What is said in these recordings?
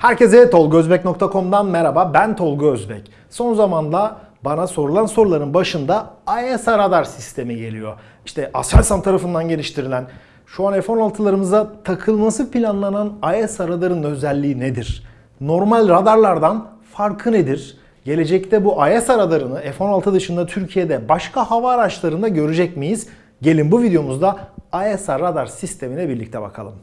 Herkese tolgozbek.com'dan merhaba. Ben Tolga Özbek. Son zamanda bana sorulan soruların başında ISR radar sistemi geliyor. İşte Aselsan tarafından geliştirilen, şu an F-16'larımıza takılması planlanan ISR radarın özelliği nedir? Normal radarlardan farkı nedir? Gelecekte bu ISR radarını F-16 dışında Türkiye'de başka hava araçlarında görecek miyiz? Gelin bu videomuzda ISR radar sistemine birlikte bakalım.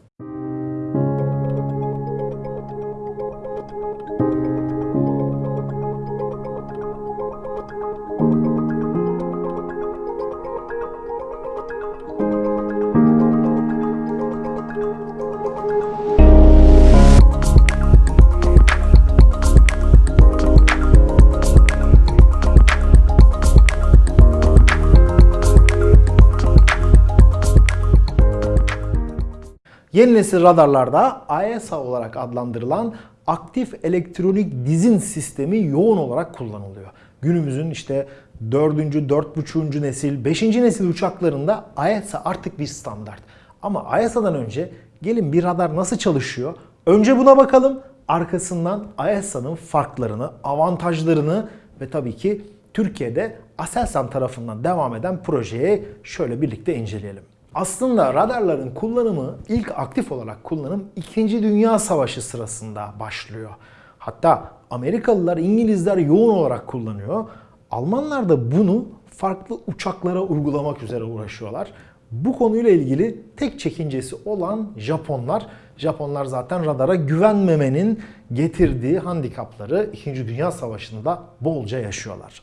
Yeni nesil radarlarda AESA olarak adlandırılan aktif elektronik dizin sistemi yoğun olarak kullanılıyor. Günümüzün işte 4. 4.5. nesil, 5. nesil uçaklarında AESA artık bir standart. Ama AESA'dan önce gelin bir radar nasıl çalışıyor? Önce buna bakalım. Arkasından AESA'nın farklarını, avantajlarını ve tabii ki Türkiye'de Aselsan tarafından devam eden projeyi şöyle birlikte inceleyelim. Aslında radarların kullanımı ilk aktif olarak kullanım 2. Dünya Savaşı sırasında başlıyor. Hatta Amerikalılar, İngilizler yoğun olarak kullanıyor. Almanlar da bunu farklı uçaklara uygulamak üzere uğraşıyorlar. Bu konuyla ilgili tek çekincesi olan Japonlar. Japonlar zaten radara güvenmemenin getirdiği handikapları 2. Dünya Savaşı'nda bolca yaşıyorlar.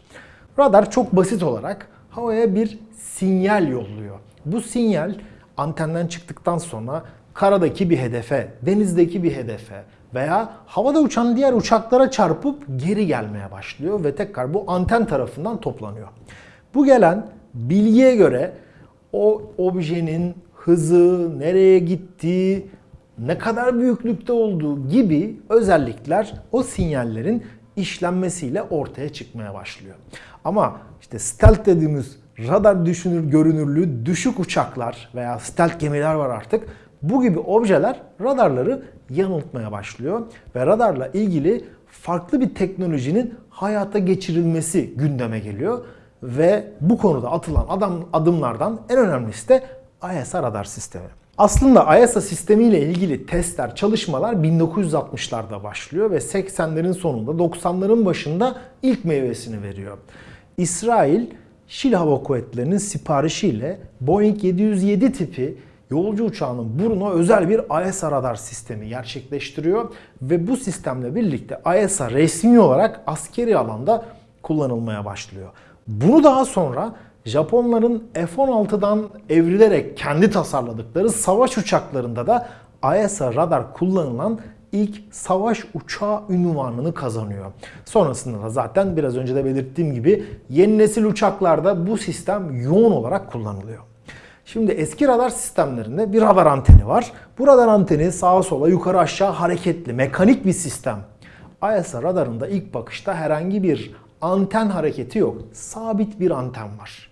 Radar çok basit olarak havaya bir sinyal yolluyor. Bu sinyal antenden çıktıktan sonra karadaki bir hedefe, denizdeki bir hedefe veya havada uçan diğer uçaklara çarpıp geri gelmeye başlıyor ve tekrar bu anten tarafından toplanıyor. Bu gelen bilgiye göre o objenin hızı, nereye gittiği, ne kadar büyüklükte olduğu gibi özellikler o sinyallerin işlenmesiyle ortaya çıkmaya başlıyor. Ama işte stealth dediğimiz radar düşünür görünürlüğü düşük uçaklar veya stealth gemiler var artık. Bu gibi objeler radarları yanıltmaya başlıyor ve radarla ilgili farklı bir teknolojinin hayata geçirilmesi gündeme geliyor ve bu konuda atılan adam, adımlardan en önemlisi de ISA radar sistemi. Aslında ISA sistemiyle ilgili testler, çalışmalar 1960'larda başlıyor ve 80'lerin sonunda 90'ların başında ilk meyvesini veriyor. İsrail Şil Hava Kuvvetleri'nin siparişiyle Boeing 707 tipi yolcu uçağının burnuna özel bir ISA radar sistemi gerçekleştiriyor ve bu sistemle birlikte ISA resmi olarak askeri alanda kullanılmaya başlıyor. Bunu daha sonra Japonların F-16'dan evrilerek kendi tasarladıkları savaş uçaklarında da ISA radar kullanılan ilk savaş uçağı ünvanını kazanıyor. Sonrasında da zaten biraz önce de belirttiğim gibi yeni nesil uçaklarda bu sistem yoğun olarak kullanılıyor. Şimdi eski radar sistemlerinde bir radar anteni var. Bu radar anteni sağa sola yukarı aşağı hareketli mekanik bir sistem. ISA radarında ilk bakışta herhangi bir anten hareketi yok. Sabit bir anten var.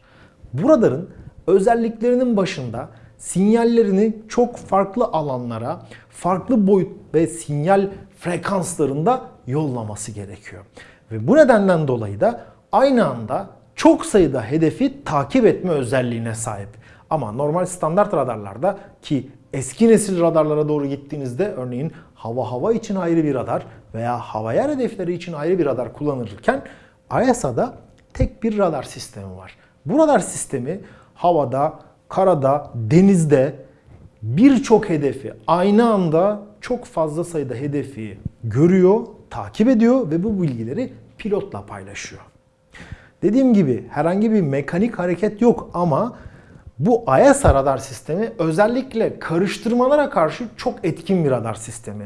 Bu radarın özelliklerinin başında sinyallerini çok farklı alanlara, farklı boyut ve sinyal frekanslarında yollaması gerekiyor. Ve bu nedenden dolayı da aynı anda çok sayıda hedefi takip etme özelliğine sahip. Ama normal standart radarlarda ki eski nesil radarlara doğru gittiğinizde örneğin hava hava için ayrı bir radar veya hava yer hedefleri için ayrı bir radar kullanırken ISA'da tek bir radar sistemi var. Bu radar sistemi havada, karada, denizde birçok hedefi aynı anda çok fazla sayıda hedefi görüyor, takip ediyor ve bu bilgileri pilotla paylaşıyor. Dediğim gibi herhangi bir mekanik hareket yok ama bu ISA radar sistemi özellikle karıştırmalara karşı çok etkin bir radar sistemi.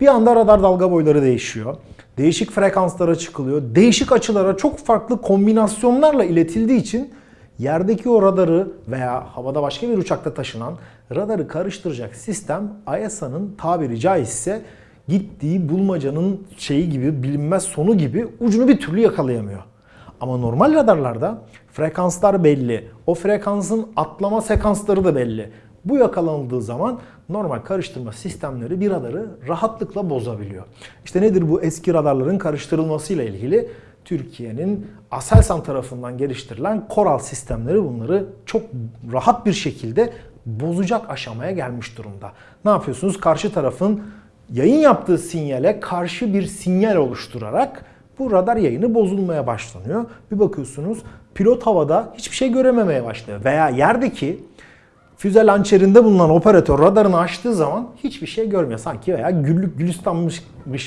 Bir anda radar dalga boyları değişiyor. Değişik frekanslara çıkılıyor. Değişik açılara çok farklı kombinasyonlarla iletildiği için yerdeki o radarı veya havada başka bir uçakta taşınan radarı karıştıracak sistem ISA'nın tabiri caizse gittiği bulmacanın şeyi gibi bilinmez sonu gibi ucunu bir türlü yakalayamıyor. Ama normal radarlarda frekanslar belli. O frekansın atlama sekansları da belli. Bu yakalanıldığı zaman normal karıştırma sistemleri bir radarı rahatlıkla bozabiliyor. İşte nedir bu eski radarların karıştırılmasıyla ilgili Türkiye'nin Aselsan tarafından geliştirilen Koral sistemleri bunları çok rahat bir şekilde bozacak aşamaya gelmiş durumda. Ne yapıyorsunuz? Karşı tarafın yayın yaptığı sinyale karşı bir sinyal oluşturarak bu radar yayını bozulmaya başlanıyor. Bir bakıyorsunuz pilot havada hiçbir şey görememeye başlıyor. Veya yerdeki füze lançerinde bulunan operatör radarını açtığı zaman hiçbir şey görmüyor. Sanki veya güllük gülistanmış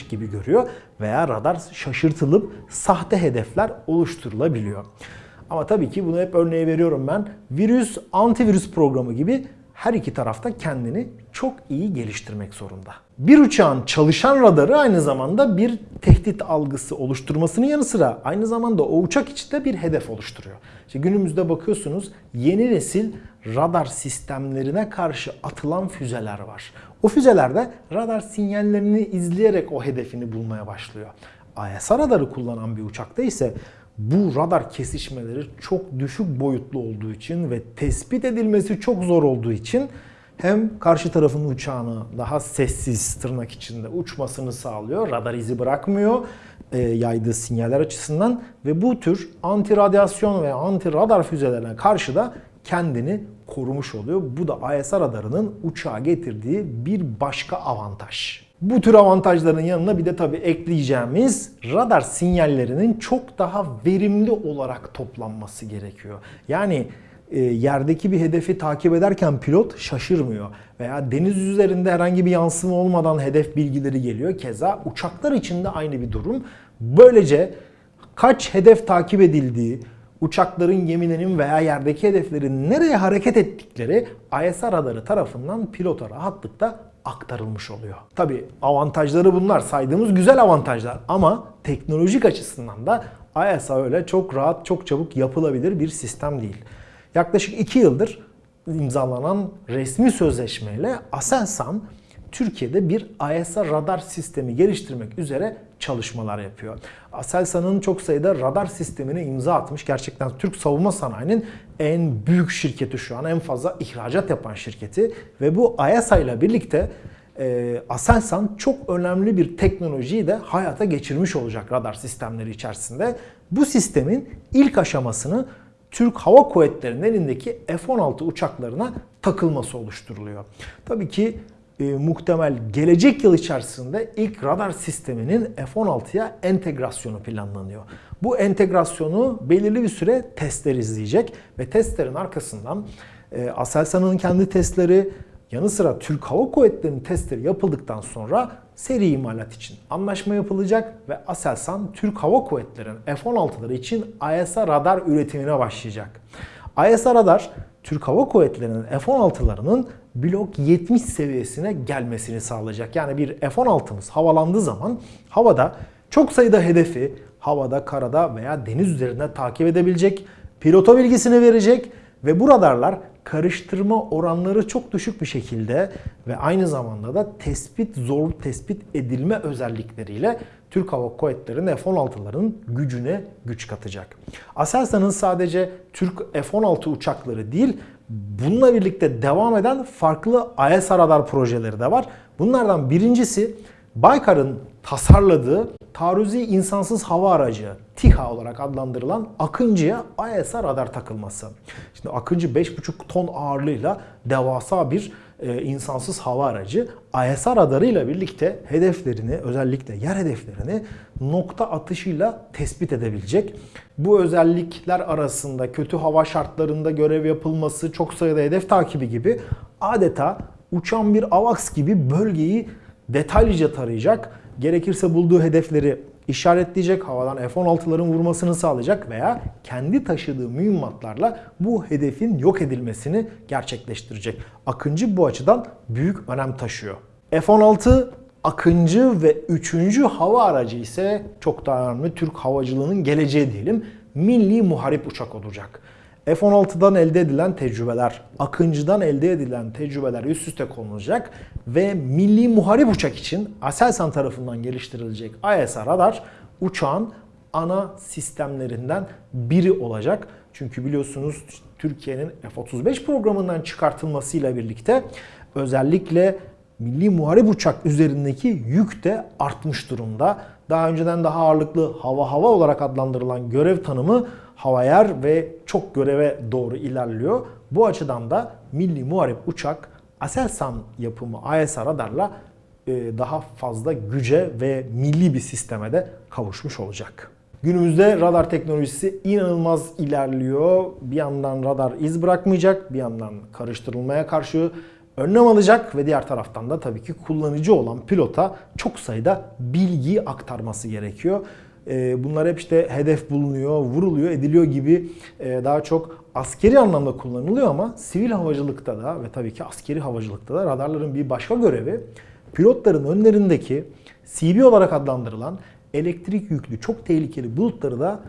gibi görüyor. Veya radar şaşırtılıp sahte hedefler oluşturulabiliyor. Ama tabii ki bunu hep örneği veriyorum ben. Virüs, antivirüs programı gibi her iki tarafta kendini çok iyi geliştirmek zorunda. Bir uçağın çalışan radarı aynı zamanda bir tehdit algısı oluşturmasının yanı sıra aynı zamanda o uçak içinde bir hedef oluşturuyor. İşte günümüzde bakıyorsunuz yeni nesil radar sistemlerine karşı atılan füzeler var. O füzelerde radar sinyallerini izleyerek o hedefini bulmaya başlıyor. AESA radarı kullanan bir uçakta ise bu radar kesişmeleri çok düşük boyutlu olduğu için ve tespit edilmesi çok zor olduğu için hem karşı tarafın uçağını daha sessiz tırnak içinde uçmasını sağlıyor. Radar izi bırakmıyor e, yaydığı sinyaller açısından ve bu tür anti radyasyon ve anti radar füzelerine karşı da kendini korumuş oluyor. Bu da AESA radarının uçağa getirdiği bir başka avantaj. Bu tür avantajların yanına bir de tabii ekleyeceğimiz radar sinyallerinin çok daha verimli olarak toplanması gerekiyor. Yani e, yerdeki bir hedefi takip ederken pilot şaşırmıyor. Veya deniz üzerinde herhangi bir yansıma olmadan hedef bilgileri geliyor. Keza uçaklar için de aynı bir durum. Böylece kaç hedef takip edildiği, uçakların, gemilerin veya yerdeki hedeflerin nereye hareket ettikleri ISR radarı tarafından pilota rahatlıkla aktarılmış oluyor. Tabi avantajları bunlar saydığımız güzel avantajlar ama teknolojik açısından da ISA öyle çok rahat, çok çabuk yapılabilir bir sistem değil. Yaklaşık 2 yıldır imzalanan resmi sözleşmeyle Aselsan Türkiye'de bir AESA radar sistemi geliştirmek üzere çalışmalar yapıyor. Aselsan'ın çok sayıda radar sistemine imza atmış. Gerçekten Türk savunma sanayinin en büyük şirketi şu an. En fazla ihracat yapan şirketi. Ve bu AESA ile birlikte e, Aselsan çok önemli bir teknolojiyi de hayata geçirmiş olacak radar sistemleri içerisinde. Bu sistemin ilk aşamasını Türk Hava Kuvvetleri'nin elindeki F-16 uçaklarına takılması oluşturuluyor. Tabii ki e, muhtemel gelecek yıl içerisinde ilk radar sisteminin F-16'ya entegrasyonu planlanıyor. Bu entegrasyonu belirli bir süre testler izleyecek ve testlerin arkasından e, Aselsan'ın kendi testleri yanı sıra Türk Hava Kuvvetleri'nin testleri yapıldıktan sonra seri imalat için anlaşma yapılacak ve Aselsan Türk Hava Kuvvetleri'nin F-16'ları için AESA radar üretimine başlayacak. AESA radar Türk Hava Kuvvetleri'nin F-16'larının blok 70 seviyesine gelmesini sağlayacak. Yani bir F-16'mız havalandığı zaman havada çok sayıda hedefi havada, karada veya deniz üzerinde takip edebilecek, pilota bilgisini verecek ve bu radarlar karıştırma oranları çok düşük bir şekilde ve aynı zamanda da tespit zor tespit edilme özellikleriyle Türk Hava Kuvvetleri'nin F-16'ların gücüne güç katacak. Aselsan'ın sadece Türk F-16 uçakları değil, bununla birlikte devam eden farklı AESA radar projeleri de var. Bunlardan birincisi Baykar'ın tasarladığı taarruzi insansız hava aracı TİHA olarak adlandırılan Akıncı'ya AESA radar takılması. Şimdi Akıncı 5,5 ton ağırlığıyla devasa bir e, insansız hava aracı AESA radarıyla birlikte hedeflerini özellikle yer hedeflerini nokta atışıyla tespit edebilecek. Bu özellikler arasında kötü hava şartlarında görev yapılması, çok sayıda hedef takibi gibi adeta uçan bir AVAX gibi bölgeyi detaylıca tarayacak. Gerekirse bulduğu hedefleri işaretleyecek, havadan F-16'ların vurmasını sağlayacak veya kendi taşıdığı mühimmatlarla bu hedefin yok edilmesini gerçekleştirecek. Akıncı bu açıdan büyük önem taşıyor. F-16 Akıncı ve 3. hava aracı ise çok daha önemli Türk havacılığının geleceği diyelim. Milli muharip uçak olacak. F-16'dan elde edilen tecrübeler, Akıncı'dan elde edilen tecrübeler üst üste konulacak ve milli muharip uçak için Aselsan tarafından geliştirilecek AESA radar uçağın ana sistemlerinden biri olacak. Çünkü biliyorsunuz Türkiye'nin F-35 programından çıkartılmasıyla birlikte özellikle milli muharip uçak üzerindeki yük de artmış durumda. Daha önceden daha ağırlıklı hava hava olarak adlandırılan görev tanımı hava yer ve çok göreve doğru ilerliyor. Bu açıdan da milli muharip uçak Aselsan yapımı AESA radarla e, daha fazla güce ve milli bir sisteme de kavuşmuş olacak. Günümüzde radar teknolojisi inanılmaz ilerliyor. Bir yandan radar iz bırakmayacak, bir yandan karıştırılmaya karşı önlem alacak ve diğer taraftan da tabii ki kullanıcı olan pilota çok sayıda bilgi aktarması gerekiyor. E, Bunlar hep işte hedef bulunuyor, vuruluyor, ediliyor gibi e, daha çok askeri anlamda kullanılıyor ama sivil havacılıkta da ve tabii ki askeri havacılıkta da radarların bir başka görevi pilotların önlerindeki CB olarak adlandırılan elektrik yüklü çok tehlikeli bulutları da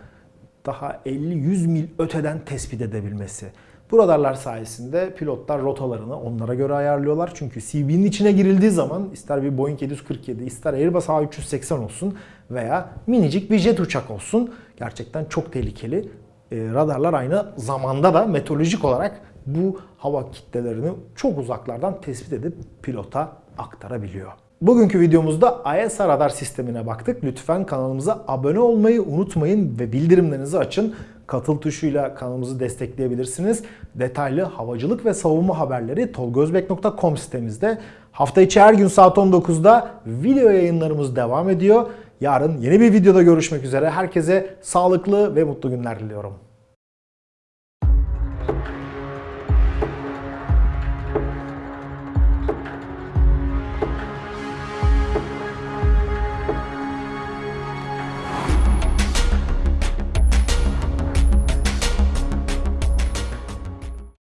daha 50-100 mil öteden tespit edebilmesi. Bu radarlar sayesinde pilotlar rotalarını onlara göre ayarlıyorlar. Çünkü CB'nin içine girildiği zaman ister bir Boeing 747, ister Airbus A380 olsun veya minicik bir jet uçak olsun gerçekten çok tehlikeli. E, radarlar aynı zamanda da meteorolojik olarak bu hava kitlelerini çok uzaklardan tespit edip pilota aktarabiliyor. Bugünkü videomuzda AESA radar sistemine baktık. Lütfen kanalımıza abone olmayı unutmayın ve bildirimlerinizi açın. Katıl tuşuyla kanalımızı destekleyebilirsiniz. Detaylı havacılık ve savunma haberleri tolgozbek.com sitemizde. Hafta içi her gün saat 19'da video yayınlarımız devam ediyor. Yarın yeni bir videoda görüşmek üzere. Herkese sağlıklı ve mutlu günler diliyorum.